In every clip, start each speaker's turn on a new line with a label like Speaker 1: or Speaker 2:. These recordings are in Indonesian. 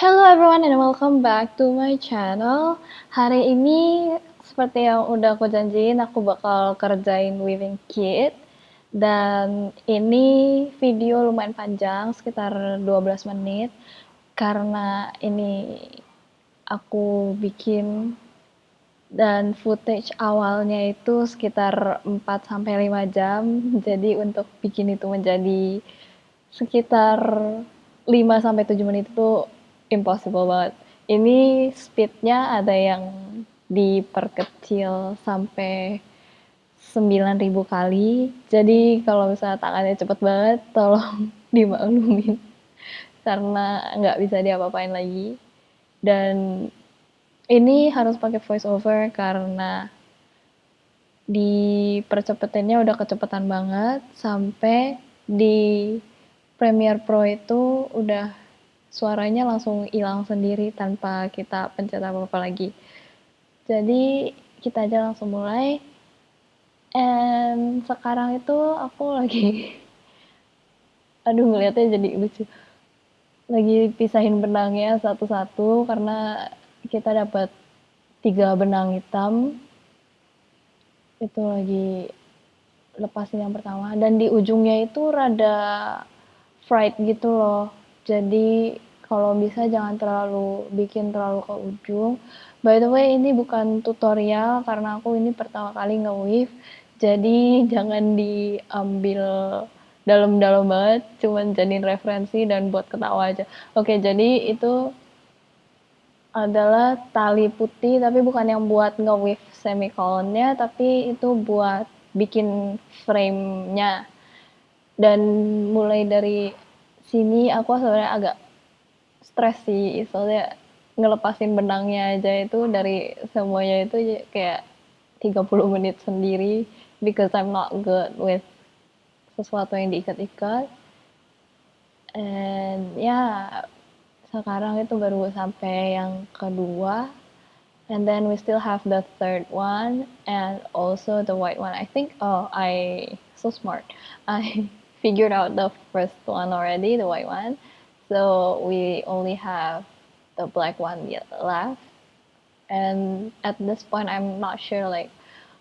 Speaker 1: Hello everyone and welcome back to my channel. Hari ini seperti yang udah aku janjiin, aku bakal kerjain weaving kit. Dan ini video lumayan panjang, sekitar 12 menit. Karena ini aku bikin dan footage awalnya itu sekitar 4-5 jam. Jadi untuk bikin itu menjadi sekitar 5-7 menit itu impossible banget. Ini speednya ada yang diperkecil sampai 9000 kali. Jadi kalau misalnya tangannya cepet banget, tolong dimaklumin karena nggak bisa diapa-apain lagi. Dan ini harus pakai voice over karena di percepetannya udah kecepatan banget sampai di Premiere Pro itu udah suaranya langsung hilang sendiri tanpa kita pencet apa-apa lagi. Jadi kita aja langsung mulai. And sekarang itu aku lagi aduh ngeliatnya jadi lucu. Lagi pisahin benangnya satu-satu karena kita dapat tiga benang hitam. Itu lagi lepasin yang pertama dan di ujungnya itu rada fried gitu loh jadi kalau bisa jangan terlalu bikin terlalu ke ujung. By the way ini bukan tutorial karena aku ini pertama kali nge-weave. Jadi jangan diambil dalam-dalam banget cuman jadiin referensi dan buat ketawa aja. Oke jadi itu adalah tali putih tapi bukan yang buat nge-weave semicolonnya tapi itu buat bikin frame-nya. Dan mulai dari sini aku sebenarnya agak stres sih soalnya ngelepasin benangnya aja itu dari semuanya itu kayak 30 menit sendiri because I'm not good with sesuatu yang diikat-ikat. And ya yeah, sekarang itu baru sampai yang kedua. And then we still have the third one and also the white one. I think oh I so smart. I figured out the first one already, the white one. So we only have the black one left. And at this point, I'm not sure like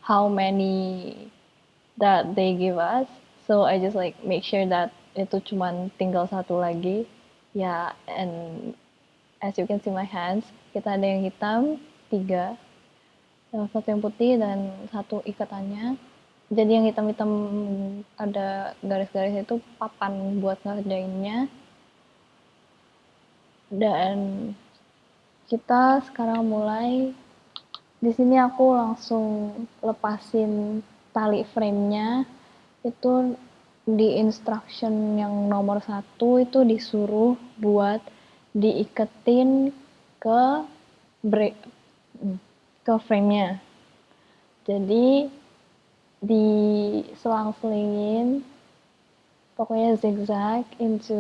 Speaker 1: how many that they give us. So I just like make sure that itu cuma tinggal satu lagi. Ya, yeah, and as you can see my hands, kita ada yang hitam, tiga. Satu yang putih dan satu ikatannya jadi yang hitam-hitam ada garis-garis itu papan buat ngerjainnya. Dan kita sekarang mulai. Di sini aku langsung lepasin tali frame-nya. Itu di instruction yang nomor satu itu disuruh buat diiketin ke break ke frame-nya. Jadi diselang-selingin pokoknya zigzag into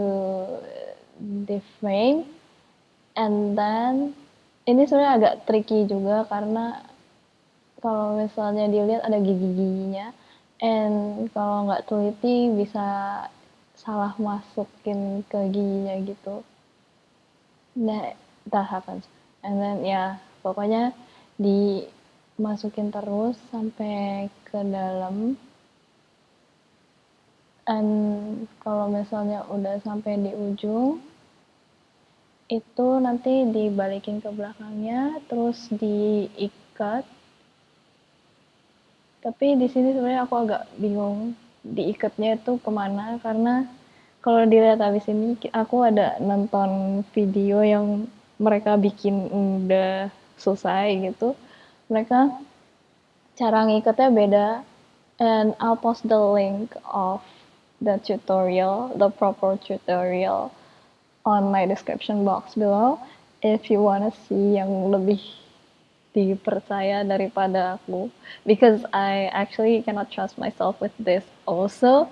Speaker 1: the frame and then ini sebenarnya agak tricky juga karena kalau misalnya dilihat ada gigi-giginya and kalau nggak teliti bisa salah masukin ke giginya gitu. Nah that happens and then ya pokoknya di masukin terus sampai ke dalam. Dan kalau misalnya udah sampai di ujung itu nanti dibalikin ke belakangnya terus diikat. Tapi di sini sebenarnya aku agak bingung diikatnya itu ke mana karena kalau dilihat habis ini aku ada nonton video yang mereka bikin udah selesai gitu mereka cara ngikatnya beda. And I'll post the link of the tutorial, the proper tutorial on my description box below. If you wanna see yang lebih dipercaya daripada aku. Because I actually cannot trust myself with this also.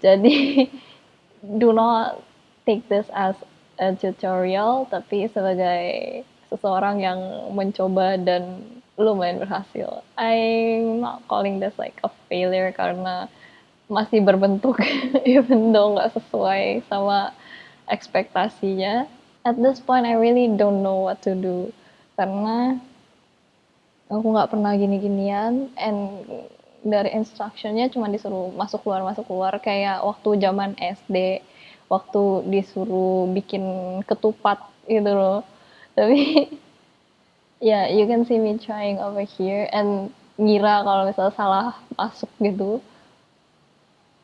Speaker 1: Jadi do not take this as a tutorial tapi sebagai seseorang yang mencoba dan lumayan berhasil. I'm not calling this like a failure karena masih berbentuk even though nggak sesuai sama ekspektasinya. at this point I really don't know what to do karena aku nggak pernah gini-ginian and dari instructionnya cuma disuruh masuk keluar masuk keluar kayak waktu zaman SD waktu disuruh bikin ketupat gitu loh tapi ya yeah, you can see me trying over here and ngira kalau misalnya salah masuk gitu.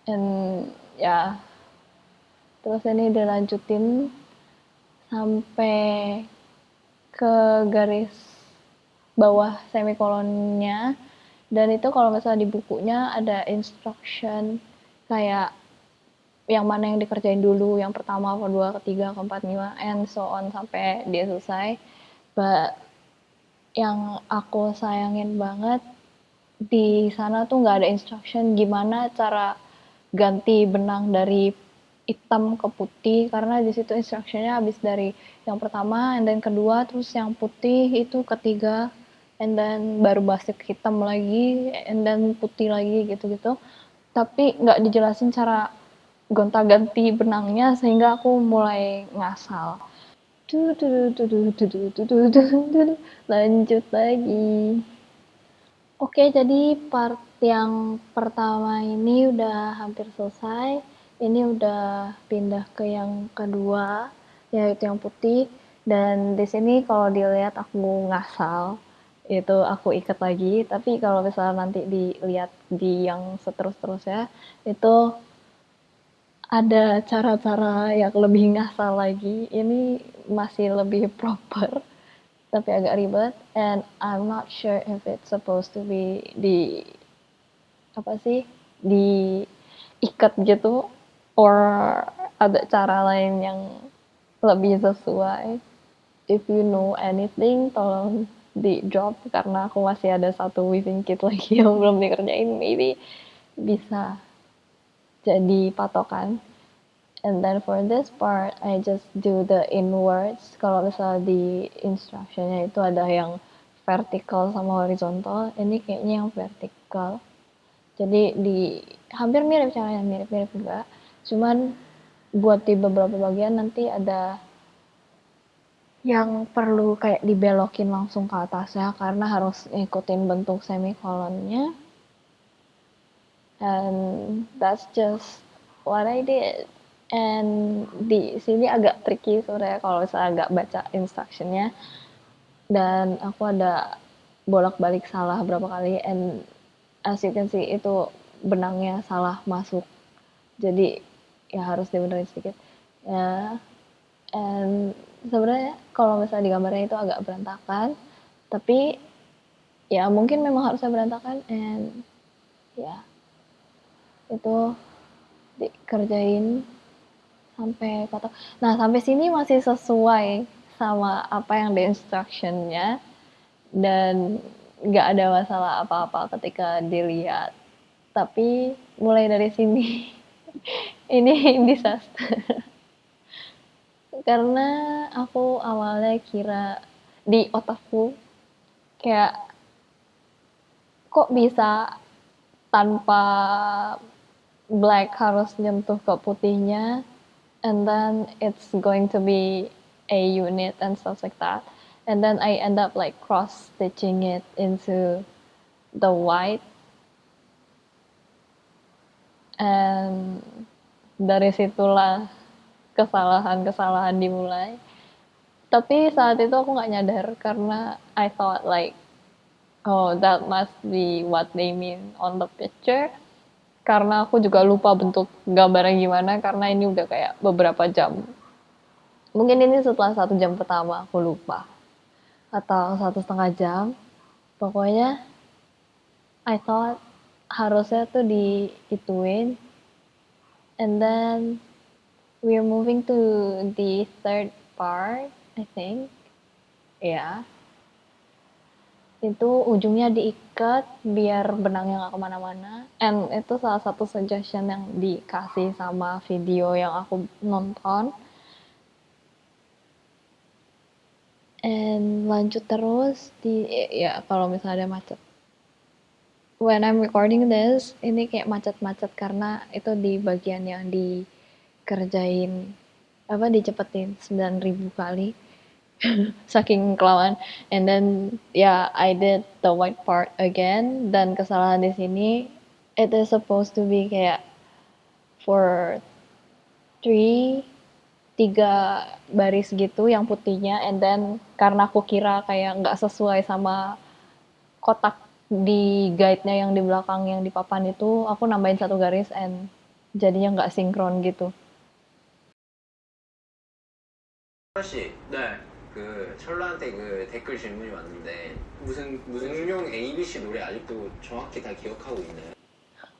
Speaker 1: And ya. Yeah. terus ini dilanjutin sampai ke garis bawah semikolonnya. Dan itu kalau misalnya di bukunya ada instruction kayak yang mana yang dikerjain dulu yang pertama kedua ketiga keempat lima and so on sampai dia selesai. But yang aku sayangin banget di sana tuh nggak ada instruction gimana cara ganti benang dari hitam ke putih karena di situ instructionnya habis dari yang pertama and then kedua terus yang putih itu ketiga and then baru basic hitam lagi and then putih lagi gitu-gitu. Tapi nggak dijelasin cara gonta-ganti benangnya sehingga aku mulai ngasal lanjut lagi. Oke jadi part yang pertama ini udah hampir selesai. Ini udah pindah ke yang kedua yaitu yang putih. Dan di sini kalau dilihat aku ngasal itu aku ikat lagi. Tapi kalau misalnya nanti dilihat di yang seterus-terusnya itu ada cara-cara yang lebih ngasal lagi. Ini masih lebih proper tapi agak ribet. And I'm not sure if it's supposed to be di apa sih di ikat gitu or ada cara lain yang lebih sesuai. If you know anything tolong di drop karena aku masih ada satu weaving kit lagi yang belum dikerjain. Maybe bisa jadi patokan. And then for this part I just do the inwards. Kalau misalnya di instructionnya itu ada yang vertical sama horizontal ini kayaknya yang vertical jadi di hampir mirip caranya mirip-mirip juga. Cuman buat di beberapa bagian nanti ada yang perlu kayak dibelokin langsung ke atas ya karena harus ngikutin bentuk semikolonnya and that's just what I did. And di sini agak tricky sebenarnya kalau misalnya agak baca instructionnya. Dan aku ada bolak-balik salah berapa kali and as you can see itu benangnya salah masuk. Jadi ya harus dibenerin sedikit. Ya and sebenarnya kalau misalnya di gambarnya itu agak berantakan tapi ya mungkin memang harusnya berantakan and ya itu dikerjain sampai kotak nah sampai sini masih sesuai sama apa yang di instructionnya dan nggak ada masalah apa-apa ketika dilihat. Tapi mulai dari sini ini disaster. Karena aku awalnya kira di otakku kayak kok bisa tanpa black harus nyentuh ke putihnya and then it's going to be a unit and stuff like that. And then I end up like cross stitching it into the white. And dari situlah kesalahan-kesalahan dimulai. Tapi saat itu aku nggak nyadar karena I thought like oh that must be what they mean on the picture karena aku juga lupa bentuk gambarnya gimana karena ini udah kayak beberapa jam. Mungkin ini setelah satu jam pertama aku lupa. Atau satu setengah jam. Pokoknya I thought harusnya tuh diituin. And then we're moving to the third part I think. Yeah. Itu ujungnya diikat biar benangnya nggak ke mana-mana. And itu salah satu suggestion yang dikasih sama video yang aku nonton. And lanjut terus di ya kalau misalnya ada macet. When I'm recording this ini kayak macet-macet karena itu di bagian yang dikerjain apa dicepetin 9000 kali saking kelamaan and then yeah I did the white part again dan kesalahan di sini it is supposed to be kayak for three tiga baris gitu yang putihnya and then karena aku kira kayak nggak sesuai sama kotak di guide-nya yang di belakang yang di papan itu aku nambahin satu garis and jadinya nggak sinkron gitu.
Speaker 2: 씨,
Speaker 3: 네.
Speaker 2: 그 철라한테 그 댓글 질문이 왔는데 무슨 무슨 응용 ABC 노래 아직도 정확히 다 기억하고 있나요?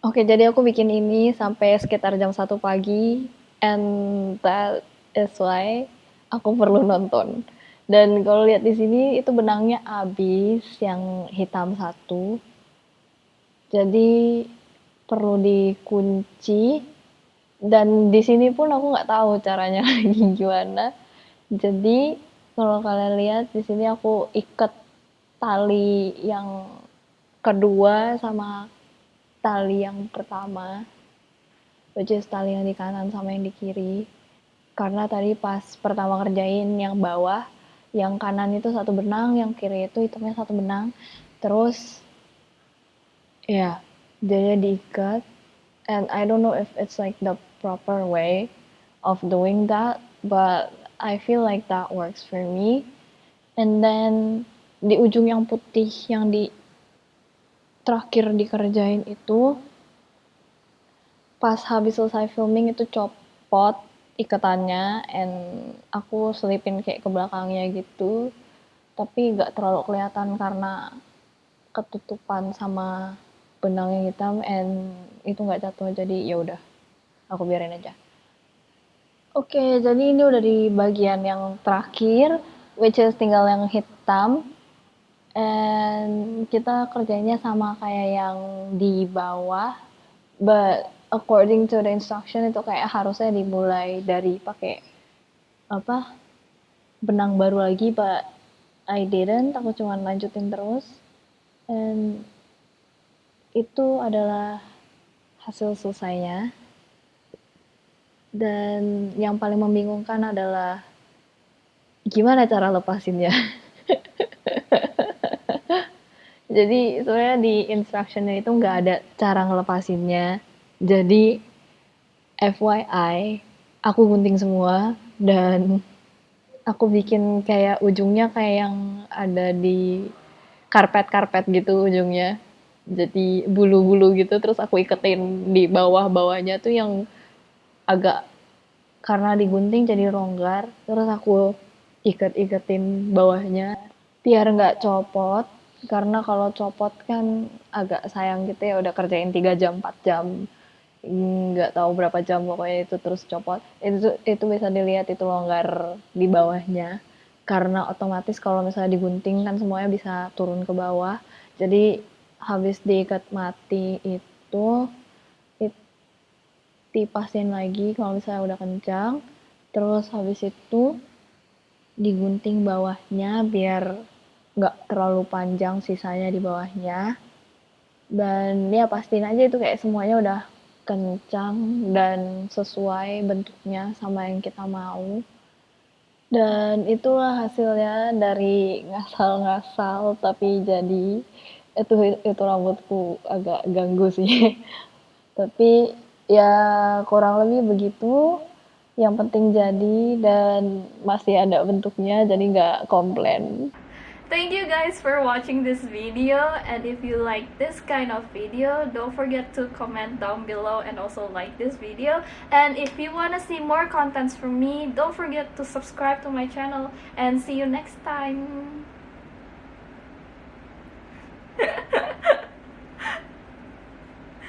Speaker 1: Oke, jadi aku bikin ini sampai sekitar jam 1 pagi and that is why aku perlu nonton. Dan kalau lihat di sini itu benangnya habis yang hitam satu. Jadi perlu dikunci dan di sini pun aku nggak tahu caranya lagi gimana. Jadi kalau kalian lihat di sini aku ikat tali yang kedua sama tali yang pertama which tali yang di kanan sama yang di kiri. Karena tadi pas pertama kerjain yang bawah yang kanan itu satu benang yang kiri itu hitamnya satu benang. Terus ya jadi diikat. And I don't know if it's like the proper way of doing that but I feel like that works for me. And then di ujung yang putih yang di terakhir dikerjain itu pas habis selesai filming itu copot ikatannya and aku selipin kayak ke belakangnya gitu tapi gak terlalu kelihatan karena ketutupan sama benang yang hitam and itu nggak jatuh jadi ya udah aku biarin aja Oke, jadi ini udah di bagian yang terakhir, which is tinggal yang hitam. And kita kerjanya sama kayak yang di bawah, but according to the instruction itu kayak harusnya dimulai dari pakai apa benang baru lagi, but I didn't. Aku cuma lanjutin terus. And itu adalah hasil selesainya. Dan yang paling membingungkan adalah gimana cara lepasinnya. Jadi sebenarnya di instructionnya itu nggak ada cara ngelepasinnya. Jadi FYI, aku gunting semua dan aku bikin kayak ujungnya kayak yang ada di karpet-karpet gitu ujungnya. Jadi bulu-bulu gitu terus aku iketin di bawah-bawahnya tuh yang agak karena digunting jadi longgar terus aku iket-iketin bawahnya biar nggak copot. Karena kalau copot kan agak sayang gitu ya udah kerjain 3 jam 4 jam nggak tahu berapa jam pokoknya itu terus copot. Itu itu bisa dilihat itu longgar di bawahnya. Karena otomatis kalau misalnya digunting kan semuanya bisa turun ke bawah. Jadi habis diikat mati itu dipasin lagi kalau misalnya udah kencang. Terus habis itu digunting bawahnya biar nggak terlalu panjang sisanya di bawahnya. Dan ya pastiin aja itu kayak semuanya udah kencang dan sesuai bentuknya sama yang kita mau. Dan itulah hasilnya dari ngasal-ngasal tapi jadi itu itu rambutku agak ganggu sih. Tapi Ya kurang lebih begitu, yang penting jadi dan masih ada bentuknya jadi nggak komplain.
Speaker 4: Thank you guys for watching this video and if you like this kind of video don't forget to comment down below and also like this video and if you want to see more contents from me don't forget to subscribe to my channel and see you next time.